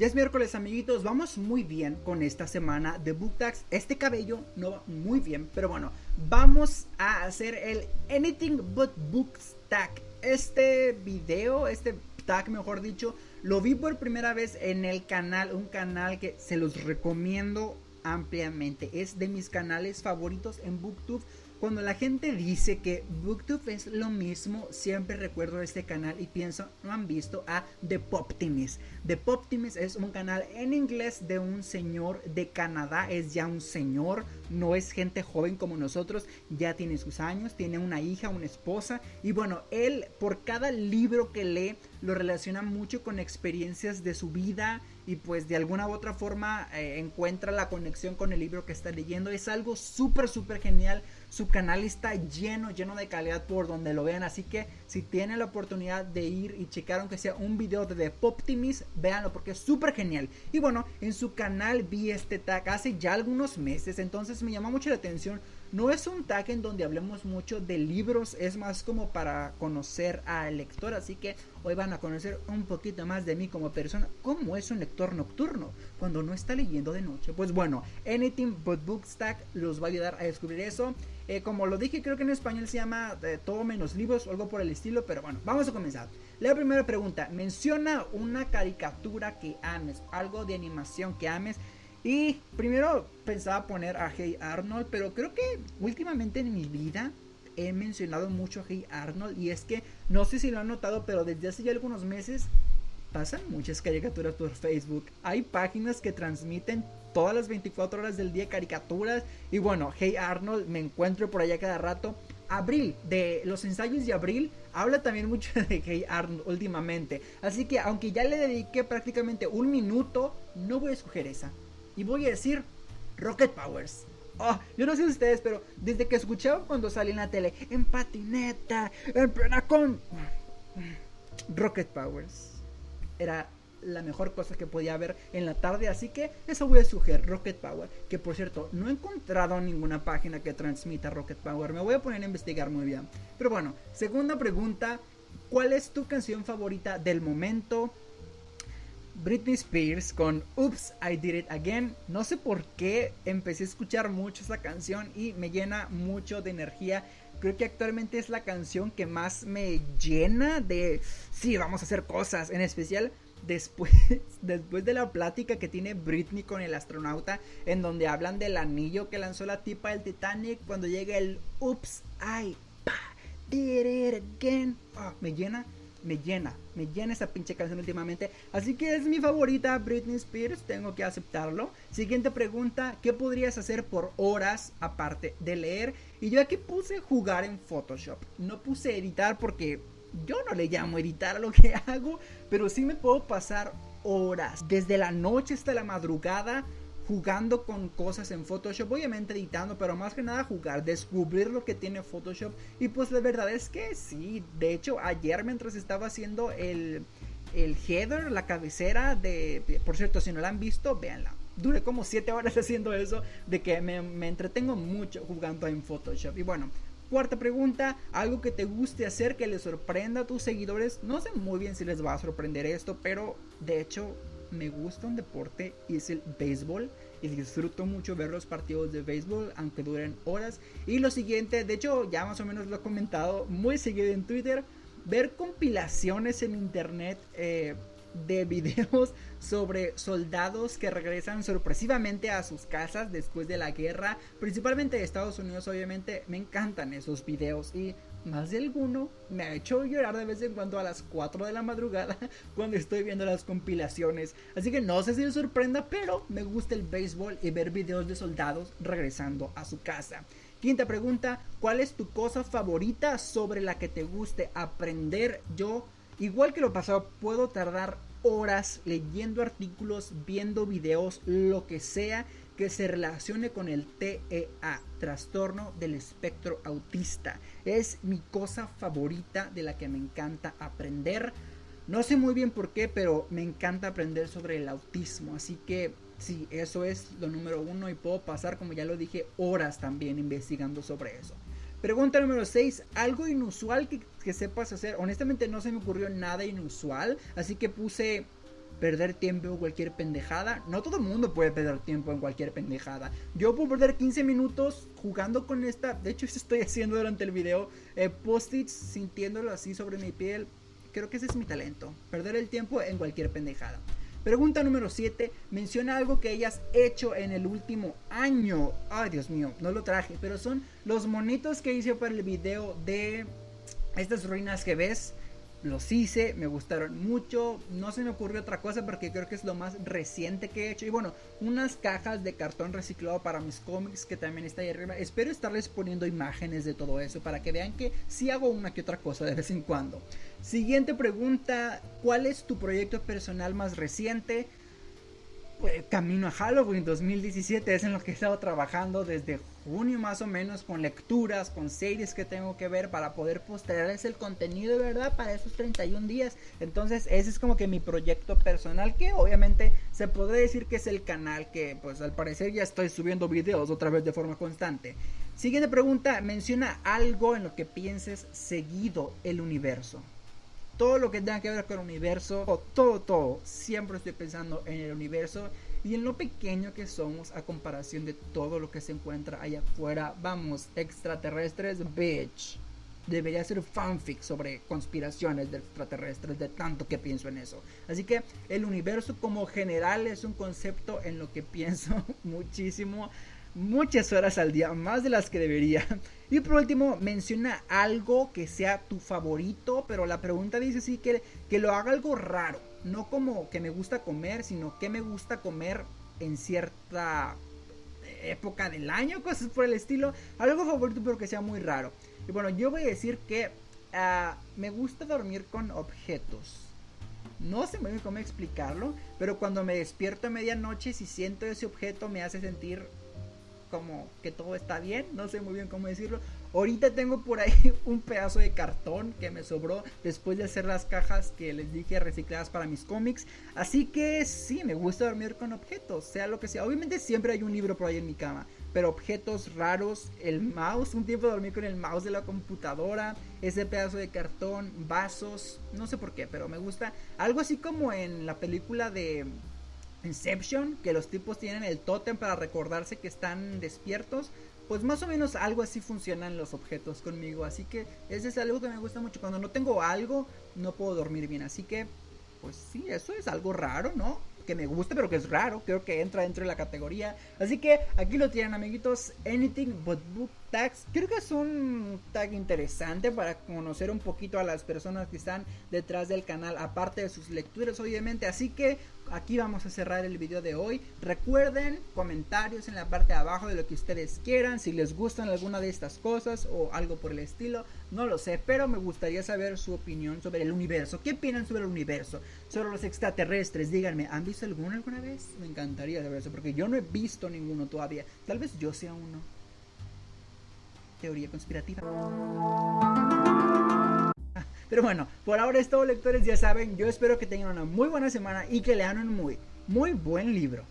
Ya es miércoles amiguitos, vamos muy bien con esta semana de Book Tags. Este cabello no va muy bien, pero bueno, vamos a hacer el Anything But Books Tag. Este video, este tag mejor dicho, lo vi por primera vez en el canal, un canal que se los recomiendo ampliamente. Es de mis canales favoritos en BookTube cuando la gente dice que Booktube es lo mismo, siempre recuerdo este canal y pienso, no han visto a The Poptimist. The Poptimist es un canal en inglés de un señor de Canadá, es ya un señor, no es gente joven como nosotros, ya tiene sus años, tiene una hija, una esposa y bueno, él por cada libro que lee lo relaciona mucho con experiencias de su vida y pues de alguna u otra forma eh, encuentra la conexión con el libro que está leyendo. Es algo súper, súper genial. Su canal está lleno, lleno de calidad por donde lo vean. Así que si tienen la oportunidad de ir y checar aunque sea un video de The Poptimist, véanlo porque es súper genial. Y bueno, en su canal vi este tag hace ya algunos meses, entonces me llamó mucho la atención. No es un tag en donde hablemos mucho de libros, es más como para conocer al lector. Así que hoy van a conocer un poquito más de mí como persona. ¿Cómo es un lector nocturno cuando no está leyendo de noche? Pues bueno, Anything But Books Tag los va a ayudar a descubrir eso. Eh, como lo dije, creo que en español se llama eh, Todo menos libros o algo por el estilo, pero bueno, vamos a comenzar. La primera pregunta, menciona una caricatura que ames, algo de animación que ames. Y primero pensaba poner a Hey Arnold, pero creo que últimamente en mi vida he mencionado mucho a Hey Arnold y es que no sé si lo han notado, pero desde hace ya algunos meses pasan muchas caricaturas por Facebook. Hay páginas que transmiten todas las 24 horas del día caricaturas. Y bueno, Hey Arnold, me encuentro por allá cada rato. Abril, de los ensayos de Abril, habla también mucho de Hey Arnold últimamente. Así que aunque ya le dediqué prácticamente un minuto, no voy a escoger esa. Y voy a decir Rocket Powers. Oh, yo no sé ustedes, pero desde que escuchaba cuando salí en la tele, en patineta, en plena con... Rocket Powers. Era la mejor cosa que podía haber en la tarde. Así que eso voy a sugerir, Rocket Power. Que por cierto, no he encontrado ninguna página que transmita Rocket Power. Me voy a poner a investigar muy bien. Pero bueno, segunda pregunta. ¿Cuál es tu canción favorita del momento? Britney Spears con Oops, I Did It Again. No sé por qué empecé a escuchar mucho esa canción y me llena mucho de energía. Creo que actualmente es la canción que más me llena de, sí, vamos a hacer cosas. En especial después, después de la plática que tiene Britney con el astronauta, en donde hablan del anillo que lanzó la tipa del Titanic, cuando llega el Oops, I did it again. Ah, me llena, me llena, me llena esa pinche canción últimamente. Así que es mi favorita, Britney Spears, tengo que aceptarlo. Siguiente pregunta, ¿qué podrías hacer por horas aparte de leer? Y yo aquí puse jugar en Photoshop. No puse editar porque yo no le llamo editar lo que hago, pero sí me puedo pasar horas, desde la noche hasta la madrugada, jugando con cosas en Photoshop, obviamente editando, pero más que nada jugar, descubrir lo que tiene Photoshop. Y pues la verdad es que sí, de hecho ayer mientras estaba haciendo el, el header, la cabecera de, por cierto, si no la han visto, véanla. Duré como 7 horas haciendo eso, de que me, me entretengo mucho jugando en Photoshop. Y bueno, Cuarta pregunta, algo que te guste hacer que les sorprenda a tus seguidores. No sé muy bien si les va a sorprender esto, pero de hecho me gusta un deporte y es el béisbol. Y disfruto mucho ver los partidos de béisbol, aunque duren horas. Y lo siguiente, de hecho ya más o menos lo he comentado muy seguido en Twitter, ver compilaciones en internet. Eh, de videos sobre soldados que regresan sorpresivamente a sus casas después de la guerra, principalmente de Estados Unidos, obviamente me encantan esos videos y más de alguno me ha hecho llorar de vez en cuando a las 4 de la madrugada cuando estoy viendo las compilaciones. Así que no sé si les sorprenda, pero me gusta el béisbol y ver videos de soldados regresando a su casa. Quinta pregunta, ¿cuál es tu cosa favorita sobre la que te guste aprender? Yo Igual que lo pasado, puedo tardar horas leyendo artículos, viendo videos, lo que sea que se relacione con el TEA, trastorno del espectro autista. Es mi cosa favorita de la que me encanta aprender. No sé muy bien por qué, pero me encanta aprender sobre el autismo. Así que sí, eso es lo número uno y puedo pasar, como ya lo dije, horas también investigando sobre eso. Pregunta número 6. Algo inusual que, sepas hacer. Honestamente no se me ocurrió nada inusual. Así que puse perder tiempo en cualquier pendejada. No todo el mundo puede perder tiempo en cualquier pendejada. Yo puedo perder 15 minutos jugando con esta. De hecho, eso estoy haciendo durante el video. Eh, Post-its, sintiéndolo así sobre mi piel. Creo que ese es mi talento. Perder el tiempo en cualquier pendejada. Pregunta número 7. Menciona algo que hayas hecho en el último año. Ay, Dios mío, no lo traje. Pero son los monitos que hice para el video de estas ruinas que ves los hice, me gustaron mucho, no se me ocurrió otra cosa porque creo que es lo más reciente que he hecho. Y bueno, unas cajas de cartón reciclado para mis cómics que también está ahí arriba. Espero estarles poniendo imágenes de todo eso para que vean que sí hago una que otra cosa de vez en cuando. Siguiente pregunta, ¿cuál es tu proyecto personal más reciente? Pues, camino a Halloween 2017 es en lo que he estado trabajando desde junio más o menos con lecturas, con series que tengo que ver para poder postearles el contenido de verdad para esos 31 días. Entonces ese es como que mi proyecto personal que obviamente se podría decir que es el canal que pues al parecer ya estoy subiendo videos otra vez de forma constante. Siguiente pregunta, menciona algo en lo que pienses seguido el universo todo lo que tenga que ver con el universo, o todo, todo, siempre estoy pensando en el universo y en lo pequeño que somos a comparación de todo lo que se encuentra allá afuera. Vamos, extraterrestres, bitch. Debería ser fanfic sobre conspiraciones de extraterrestres, de tanto que pienso en eso. Así que el universo como general es un concepto en lo que pienso muchísimo muchas horas al día, más de las que debería. Y por último, menciona algo que sea tu favorito, pero la pregunta dice sí que, que lo haga algo raro, no como que me gusta comer, sino que me gusta comer en cierta época del año, cosas por el estilo, algo favorito pero que sea muy raro. Y bueno, yo voy a decir que ah, me gusta dormir con objetos. No sé muy bien cómo explicarlo, pero cuando me despierto a medianoche, si siento ese objeto me hace sentir como que todo está bien, no sé muy bien cómo decirlo. Ahorita tengo por ahí un pedazo de cartón que me sobró después de hacer las cajas que les dije recicladas para mis cómics. Así que sí, me gusta dormir con objetos, sea lo que sea. Obviamente siempre hay un libro por ahí en mi cama, pero objetos raros, el mouse, un tiempo dormí con el mouse de la computadora, ese pedazo de cartón, vasos, no sé por qué, pero me gusta. Algo así como en la película de Inception, que los tipos tienen el tótem para recordarse que están despiertos. Pues más o menos algo así funcionan los objetos conmigo. Así que ese es algo que me gusta mucho. Cuando no tengo algo, no puedo dormir bien. Así que, pues sí, eso es algo raro, ¿no? Que me gusta, pero que es raro. Creo que entra dentro de la categoría. Así que aquí lo tienen, amiguitos. Anything but book tags. Creo que es un tag interesante para conocer un poquito a las personas que están detrás del canal. Aparte de sus lecturas, obviamente. Así que aquí vamos a cerrar el video de hoy. Recuerden comentarios en la parte de abajo de lo que ustedes quieran, si les gustan alguna de estas cosas o algo por el estilo, no lo sé, pero me gustaría saber su opinión sobre el universo. ¿Qué opinan sobre el universo? Sobre los extraterrestres, díganme, ¿han visto alguno alguna vez? Me encantaría saber eso, porque yo no he visto ninguno todavía. Tal vez yo sea uno. Teoría conspirativa. Pero bueno, por ahora es todo lectores, ya saben, yo espero que tengan una muy buena semana y que lean un muy, muy buen libro.